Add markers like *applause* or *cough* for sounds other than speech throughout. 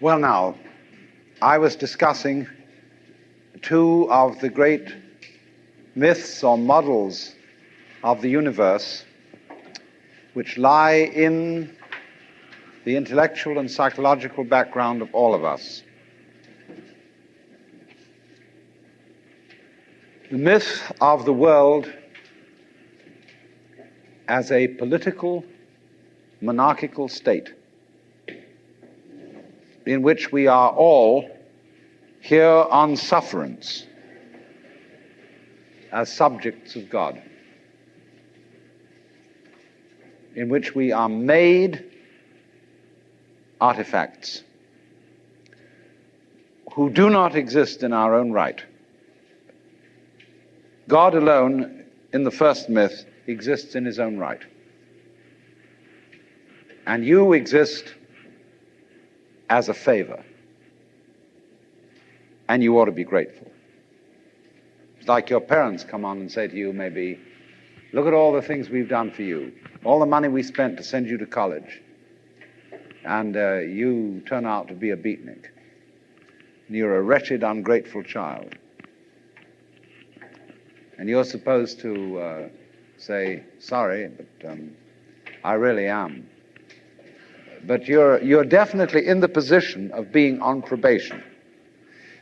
Well, now, I was discussing two of the great myths or models of the universe which lie in the intellectual and psychological background of all of us. The myth of the world as a political, monarchical state in which we are all here on sufferance as subjects of God, in which we are made artifacts who do not exist in our own right. God alone, in the first myth, exists in his own right. And you exist as a favor. And you ought to be grateful. It's like your parents come on and say to you, maybe, look at all the things we've done for you, all the money we spent to send you to college, and uh, you turn out to be a beatnik. And you're a wretched, ungrateful child. And you're supposed to uh, say, sorry, but um, I really am but you're, you're definitely in the position of being on probation.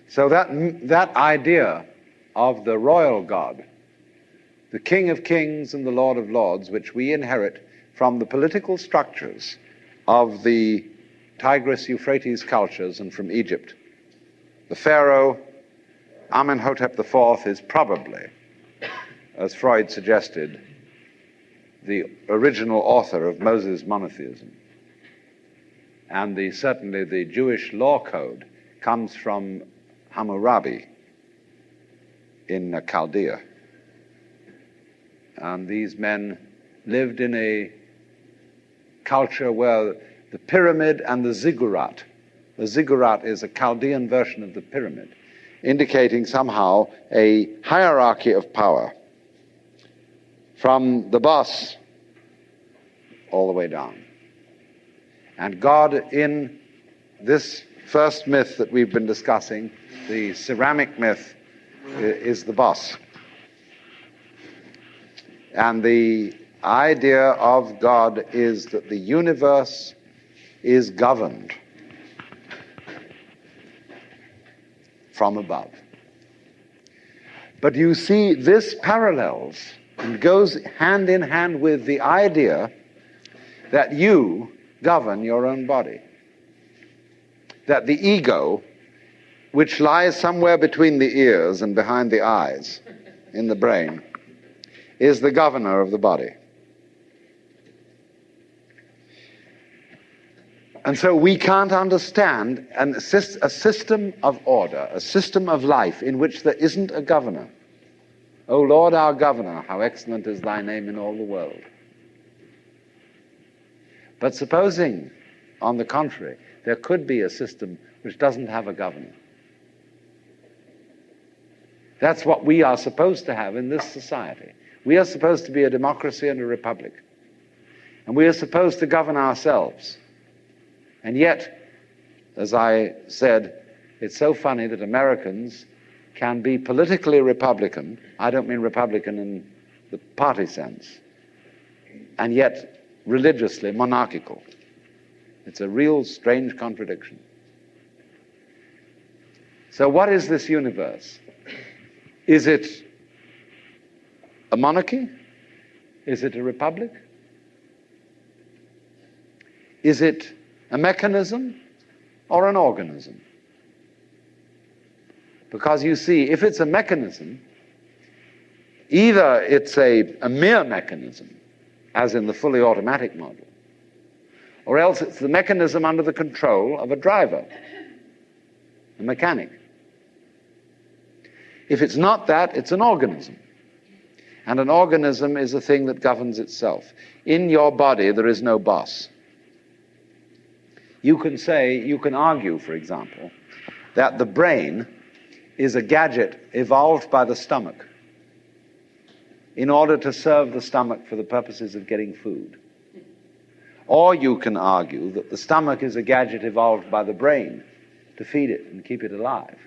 So that, that idea of the royal God, the King of Kings and the Lord of Lords, which we inherit from the political structures of the Tigris Euphrates cultures and from Egypt. The Pharaoh, Amenhotep IV, is probably, as Freud suggested, the original author of Moses monotheism and the, certainly the Jewish law code comes from Hammurabi in Chaldea. And these men lived in a culture where the pyramid and the ziggurat, the ziggurat is a Chaldean version of the pyramid, indicating somehow a hierarchy of power from the boss all the way down. And God, in this first myth that we've been discussing, the ceramic myth, is the boss. And the idea of God is that the universe is governed from above. But you see, this parallels and goes hand in hand with the idea that you govern your own body. That the ego, which lies somewhere between the ears and behind the eyes in the brain, is the governor of the body. And so we can't understand an, a system of order, a system of life in which there isn't a governor. O Lord our governor, how excellent is thy name in all the world. But supposing, on the contrary, there could be a system which doesn't have a governor. That's what we are supposed to have in this society. We are supposed to be a democracy and a republic. And we are supposed to govern ourselves. And yet, as I said, it's so funny that Americans can be politically Republican. I don't mean Republican in the party sense. And yet religiously monarchical. It's a real strange contradiction. So, what is this universe? Is it a monarchy? Is it a republic? Is it a mechanism or an organism? Because you see, if it's a mechanism, either it's a, a mere mechanism, as in the fully automatic model, or else it's the mechanism under the control of a driver, a mechanic. If it's not that, it's an organism. And an organism is a thing that governs itself. In your body, there is no boss. You can say, you can argue, for example, that the brain is a gadget evolved by the stomach in order to serve the stomach for the purposes of getting food. Or you can argue that the stomach is a gadget evolved by the brain to feed it and keep it alive.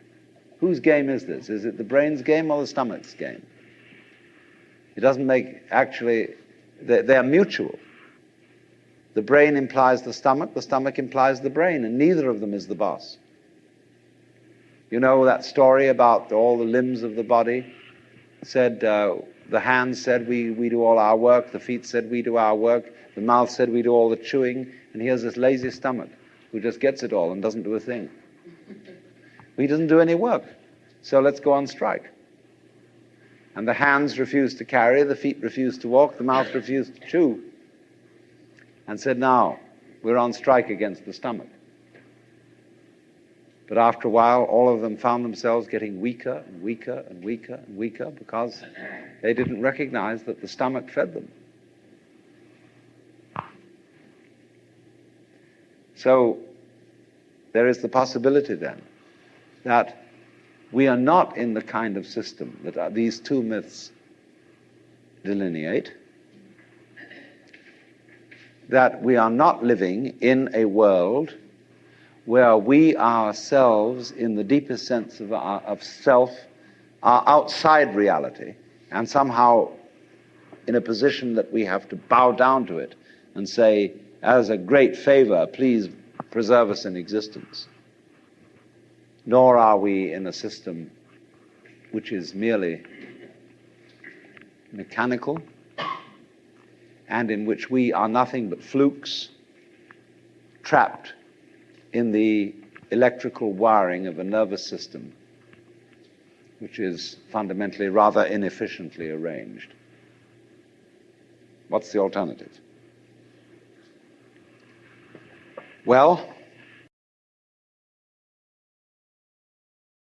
Whose game is this? Is it the brain's game or the stomach's game? It doesn't make, actually, they're, they're mutual. The brain implies the stomach, the stomach implies the brain, and neither of them is the boss. You know that story about all the limbs of the body? Said, uh, the hands said, we, we do all our work, the feet said, we do our work, the mouth said, we do all the chewing, and here's this lazy stomach who just gets it all and doesn't do a thing. *laughs* He doesn't do any work. So let's go on strike. And the hands refused to carry, the feet refused to walk, the mouth refused to chew. And said, now, we're on strike against the stomach. But after a while, all of them found themselves getting weaker and weaker and weaker and weaker because they didn't recognize that the stomach fed them. So there is the possibility then that we are not in the kind of system that uh, these two myths delineate, that we are not living in a world where we ourselves, in the deepest sense of, our, of self, are outside reality and somehow in a position that we have to bow down to it and say, as a great favor, please preserve us in existence. Nor are we in a system which is merely mechanical and in which we are nothing but flukes trapped in the electrical wiring of a nervous system which is fundamentally rather inefficiently arranged. What's the alternative? Well,